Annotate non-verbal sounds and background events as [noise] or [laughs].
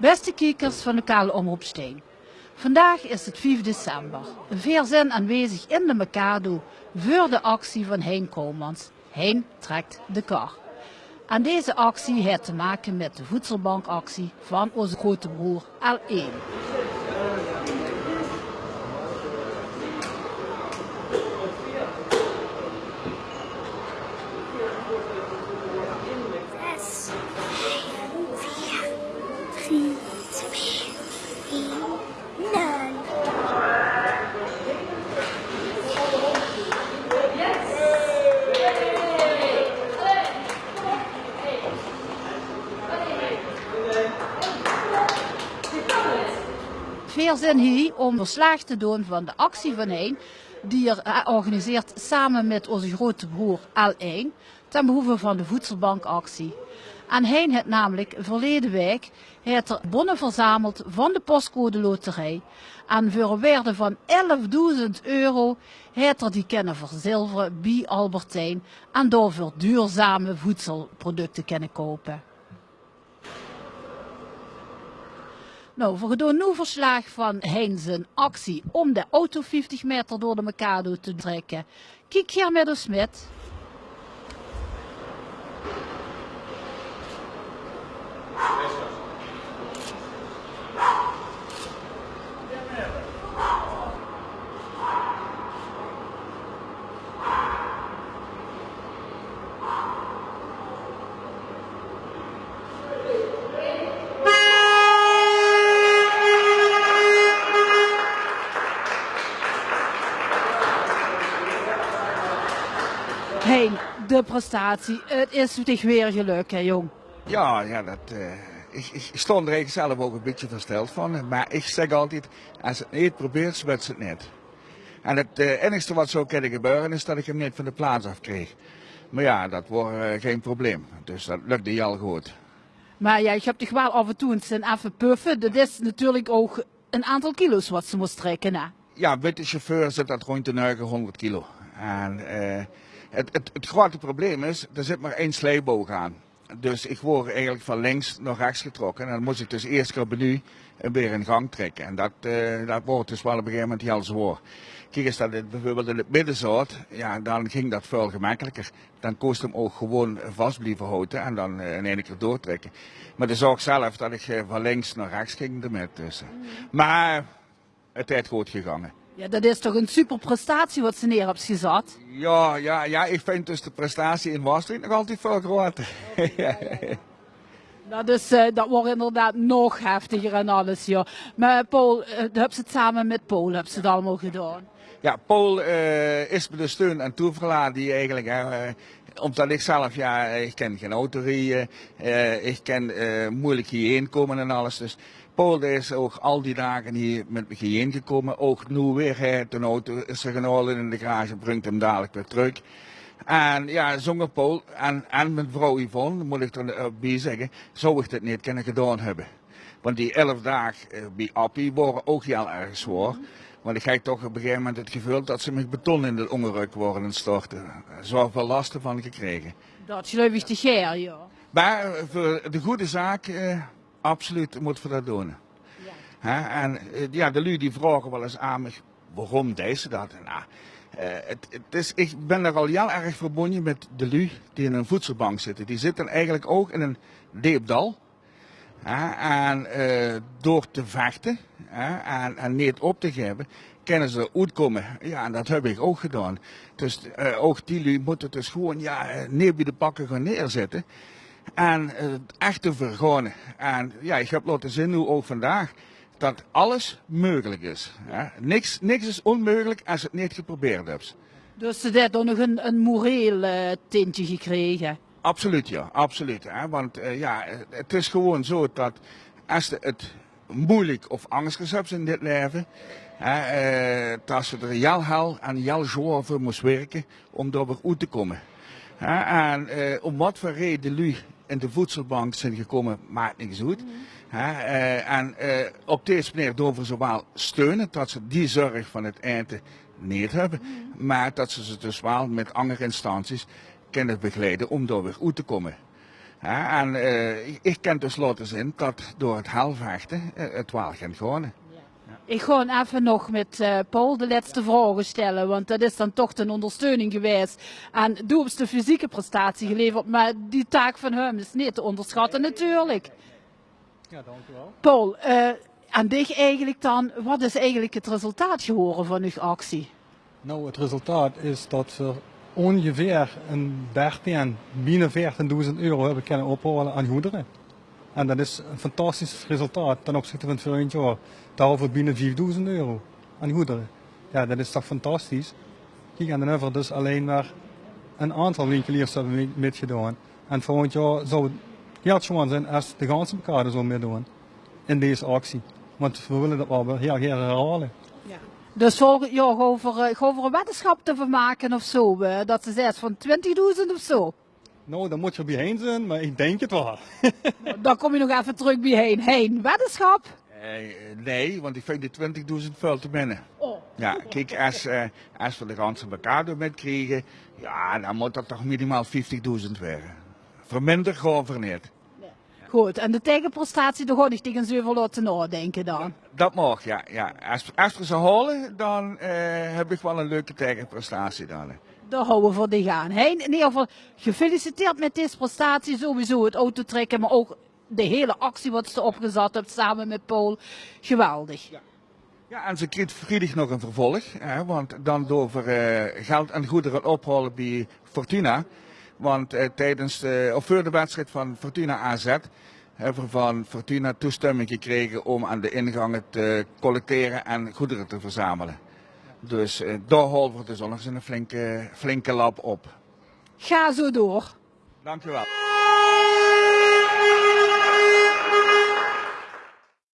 Beste kijkers van lokale Omroep Steen. Vandaag is het 5 december. Veel zijn aanwezig in de Mikado voor de actie van Hein Komans. Hein trekt de kar. Aan deze actie heeft te maken met de voedselbankactie van onze grote broer L1. Veel zin hier om verslag te doen van de actie van Hein, die er eh, organiseert samen met onze grote broer L1 ten behoeve van de voedselbankactie. En Hein heeft namelijk verleden week heeft er bonnen verzameld van de postcode loterij. En voor een waarde van 11.000 euro heeft er die kunnen verzilveren bij Albertijn en daarvoor duurzame voedselproducten kunnen kopen. Nou, we doen nu verslag van Hein zijn actie om de auto 50 meter door de Mikado te trekken. Kijk hier met de Smit. De prestatie. Het is toch weer geluk, hè jong. Ja, ja dat, eh, ik, ik stond er eigenlijk zelf ook een beetje versteld van. Maar ik zeg altijd, als het niet probeert, zwet het niet. En het eh, enigste wat zou kunnen gebeuren is dat ik hem niet van de plaats af kreeg. Maar ja, dat wordt eh, geen probleem. Dus dat lukte je al goed. Maar ja, je hebt toch wel af en toe een even puffen. Dat is natuurlijk ook een aantal kilo's wat ze moest trekken. Hè? Ja, witte chauffeur zit dat rond de 900 kilo. En het, het, het grote probleem is, er zit maar één sleeboog aan. Dus ik word eigenlijk van links naar rechts getrokken. En dan moest ik dus eerst keer menu weer in gang trekken. En dat, eh, dat wordt dus wel op een gegeven moment heel zwaar. Kijk eens dat het bijvoorbeeld in het midden zat, ja, dan ging dat veel gemakkelijker. Dan kost hem ook gewoon vast blijven houden en dan eh, in één keer doortrekken. Maar de zorg zelf dat ik eh, van links naar rechts ging ermee tussen. Maar het is goed gegaan. Ja, dat is toch een super prestatie wat ze neer hebben gezet. Ja, ja, ja, ik vind dus de prestatie in Maastricht nog altijd veel groter. Dat, is, [laughs] eh, dat wordt inderdaad nog heftiger en alles, ja. Maar Paul, eh, hebben ze het samen met Paul hebben ze het allemaal gedaan. Ja, Paul is me de steun en toeverlaat die eigenlijk, omdat ik zelf, ja, ik ken geen autorie, eh, ik ken eh, moeilijk hierheen komen en alles. Dus Paul is ook al die dagen hier met me hierheen gekomen. Ook nu weer, hij een auto is er genomen in de garage, brengt hem dadelijk weer terug. En ja, zonder Paul en, en mijn vrouw Yvonne, moet ik er bij zeggen, zou ik dit niet kunnen gedaan hebben. Want die elf dagen eh, bij Appie waren ook heel erg zwaar. Want ik krijg toch op een gegeven moment het gevoel dat ze met beton in de onderruk worden storten. Zoveel lasten van gekregen. Dat geloof ik te geer, ja. Maar eh, voor de goede zaak, eh, absoluut moeten we dat doen. Hè? En eh, ja, de lui die vragen wel eens aan me, waarom deze dat? Nou, eh, het, het is, ik ben er al heel erg verbonden met de lui die in een voedselbank zitten. Die zitten eigenlijk ook in een deepdal. En eh, door te vechten en, en niet op te geven, kunnen ze uitkomen. Ja, en dat heb ik ook gedaan. Dus eh, ook die moeten dus gewoon ja, eh, neer bij de pakken gaan neerzetten. En eh, het echte vergonen. En ja, ik heb laten zien nu ook vandaag dat alles mogelijk is. Niks, niks is onmogelijk als je het niet geprobeerd hebt. Dus ze heeft nog een, een moreel tintje gekregen. Absoluut, ja, absoluut. Hè? Want eh, ja, het is gewoon zo dat als je het moeilijk of angstig hebt in dit leven, hè, eh, dat ze er heel hel en heel zwaar voor moest werken om daar weer uit te komen. Hè? En eh, om wat voor reden jullie in de voedselbank zijn gekomen, maakt niks uit. Hè? Eh, en op deze manier doen we zowel steunen dat ze die zorg van het eten niet hebben, maar dat ze ze dus wel met andere instanties kunnen begeleiden om daar weer uit te komen. Hè, en eh, ik, ken tenslotte zin dat door het halfvechten eh, het wel gaat gewonnen. Ik ga even nog met eh, Paul de laatste vragen stellen, want dat is dan toch een ondersteuning geweest. En doe op de fysieke prestatie geleverd, maar die taak van hem is niet te onderschatten natuurlijk. Ja, dank u wel. Paul, eh aan dich eigenlijk dan, wat is eigenlijk het resultaat geworden van uw actie? Nou, het resultaat is dat we ongeveer een 13, bijna 14.000 euro hebben kunnen ophalen aan goederen. En dat is een fantastisch resultaat ten opzichte van het vorige jaar. Daarover bijna 4.000 euro aan goederen. Ja, dat is toch fantastisch. Kijk, en dan dus alleen maar een aantal winkeliers hebben mee- meegedaan. En volgend jaar zou het heel schoon zijn als de ganse elkaar zo meedoen in deze actie. Want we willen dat wel heel graag herhalen. Dus volgend jaar over, uh, over een weddenschap te vermaken of zo, eh, dat ze zegt van 20.000 of zo. Nou, dan moet je bijheen zijn, maar ik denk het wel. [laughs] Dan kom je nog even terug bij heen. Weddenschap? Eh, nee, want ik vind die 20.000 veel te binnen. Oh. Ja, kijk, als, eh, als we de ganse elkaar met krijgen, ja, dan moet dat toch minimaal 50.000 werden. Verminder gewoon voor niet. Goed, en de tegenprestatie, daar ga ik tegen zoveel laten nadenken dan. Dat mag, ja. ja. Als, als we ze halen, dan eh, heb ik wel een leuke tegenprestatie dan. Daar houden we voor die gaan. Heen, in ieder geval gefeliciteerd met deze prestatie. Sowieso het autotrekken, maar ook de hele actie wat ze opgezet hebt samen met Paul. Geweldig. Ja, en ze krijgt vrijdag nog een vervolg, hè, want dan over eh, geld en goederen ophalen bij Fortuna. Want eh, tijdens de, of voor de wedstrijd van Fortuna AZ hebben we van Fortuna toestemming gekregen om aan de ingangen te collecteren en goederen te verzamelen. Dus eh, daar we dus nog eens een flinke, flinke lap op. Ga zo door. Dankjewel.